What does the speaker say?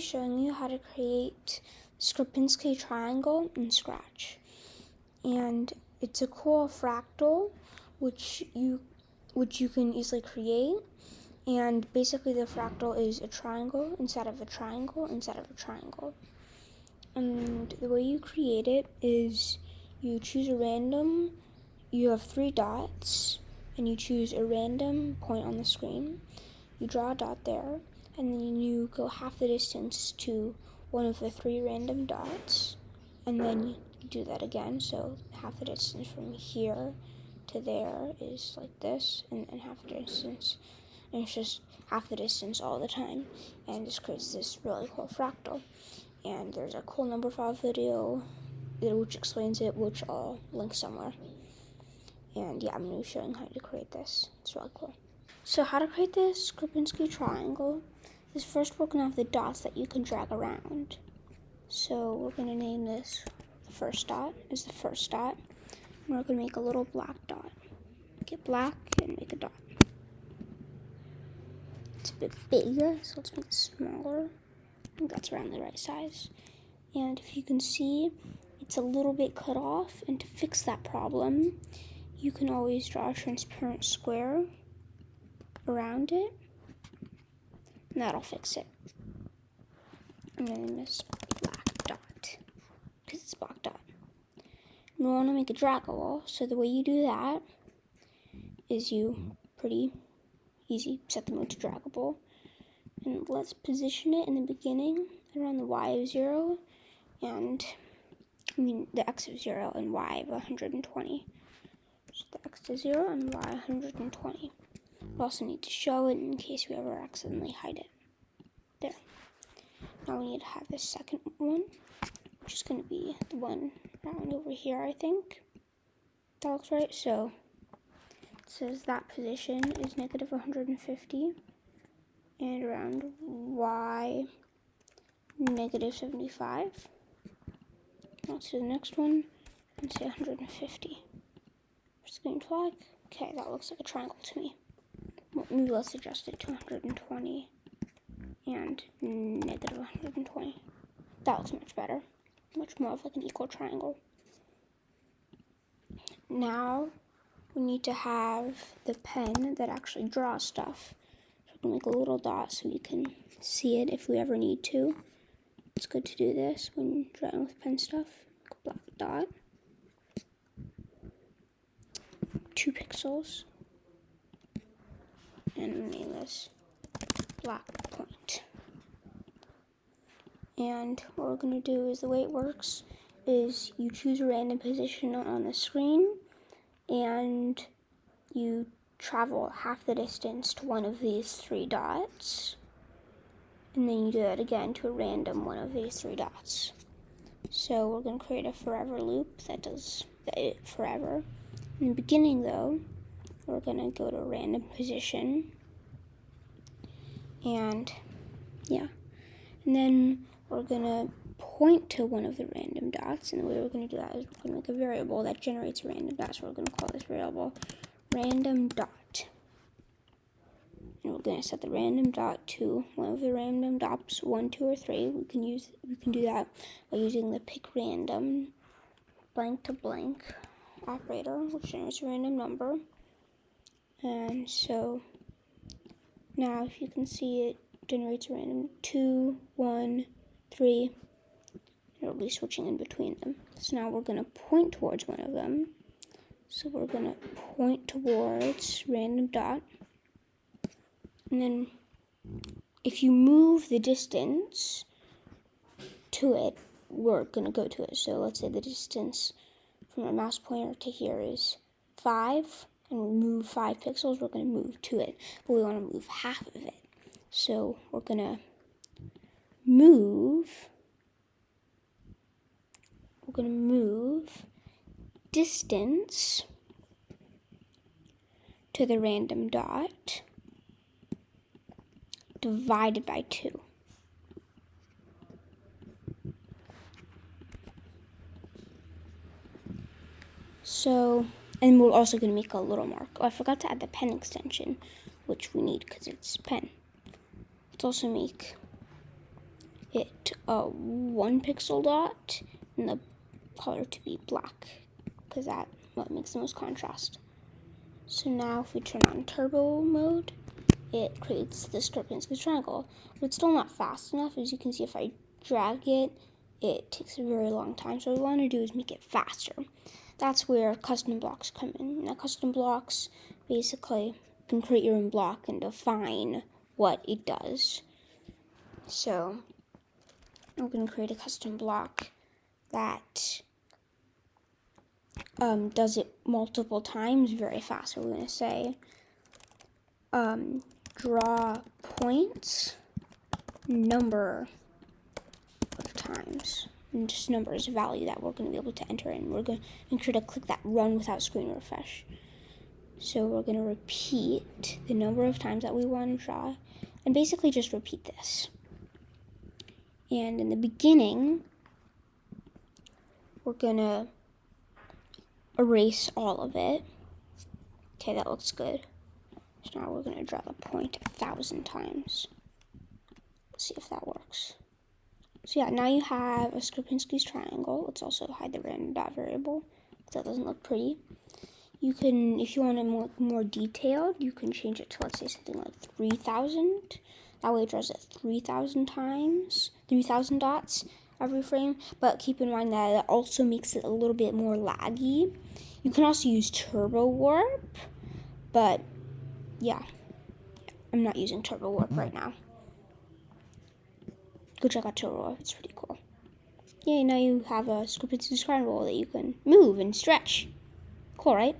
showing you how to create Sierpinski triangle in Scratch. And it's a cool fractal which you which you can easily create. And basically the fractal is a triangle inside of a triangle inside of a triangle. And the way you create it is you choose a random, you have three dots, and you choose a random point on the screen. You draw a dot there, and then you go half the distance to one of the three random dots, and then you do that again. So half the distance from here to there is like this, and then half the distance, and it's just half the distance all the time, and this creates this really cool fractal. And there's a cool Numberphile video which explains it, which I'll link somewhere. And yeah, I'm going to be showing how to create this. It's really cool. So how to create this Sierpinski triangle is first we're going to have the dots that you can drag around. So we're going to name this the first dot is the first dot. And we're going to make a little black dot. Make it black and make a dot. It's a bit bigger, so let's make it smaller. I think that's around the right size. And if you can see, it's a little bit cut off. And to fix that problem, you can always draw a transparent square around it. That'll fix it. And then this black dot, because it's black dot. We want to make a draggable, so the way you do that is you pretty easy set the mode to draggable. And let's position it in the beginning around the y of 0 and I mean the x of 0 and y of 120. So the x to 0 and y 120. Also need to show it in case we ever accidentally hide it. There. Now we need to have the second one, which is going to be the one around over here, I think. That looks right. So it says that position is negative 150 and around y negative 75. Let's do the next one and say 150. Just going to flag. Okay, that looks like a triangle to me. It to 120 and negative 120. That looks much better. Much more of like an equal triangle. Now we need to have the pen that actually draws stuff. So we can make a little dot so we can see it if we ever need to. It's good to do this when drawing with pen stuff. Black dot. Two pixels. And this black point. And what we're going to do is the way it works is you choose a random position on the screen and you travel half the distance to one of these three dots and then you do that again to a random one of these three dots. So we're going to create a forever loop that does it forever. In the beginning though, we're going to go to random position and yeah. And then we're going to point to one of the random dots and the way we're going to do that is we're to make a variable that generates random dot. So we're going to call this variable random dot and we're going to set the random dot to one of the random dots, one, two, or three. We can use we can do that by using the pick random blank to blank operator, which generates a random number. And so now if you can see it generates a random two, one, three. It'll be switching in between them. So now we're going to point towards one of them. So we're going to point towards random dot. And then if you move the distance to it, we're going to go to it. So let's say the distance from our mouse pointer to here is 5, and move 5 pixels, we're going to move to it. But we want to move half of it. So we're going to move, we're going to move distance to the random dot divided by 2. So, and we're also going to make a little mark. Oh, I forgot to add the pen extension, which we need because it's pen. Let's also make it a one pixel dot and the color to be black because that what makes the most contrast. So now if we turn on turbo mode, it creates this Sierpinski triangle. But it's still not fast enough. As you can see, if I drag it, it takes a very long time. So what we want to do is make it faster. That's where custom blocks come in. Now custom blocks basically can create your own block and define what it does. So I'm going to create a custom block that um, does it multiple times very fast. So we're going to say um, draw points number of times. Just number is a value that we're going to be able to enter in. We're going to make sure to click that run without screen refresh. So we're going to repeat the number of times that we want to draw and basically just repeat this. And in the beginning, we're going to erase all of it. Okay, that looks good. So now we're going to draw the point a thousand times. Let's see if that works. So yeah, now you have a Sierpinski's triangle. Let's also hide the random dot variable because that doesn't look pretty. You can, if you want it more, more detailed, you can change it to, let's say, something like 3,000. That way it draws it 3,000 times, 3,000 dots every frame. But keep in mind that it also makes it a little bit more laggy. You can also use Turbo Warp, but yeah, I'm not using Turbo Warp mm. right now. Go check out Warp, it's pretty cool. Yay, now you have a Sierpinski triangle that you can move and stretch. Cool, right?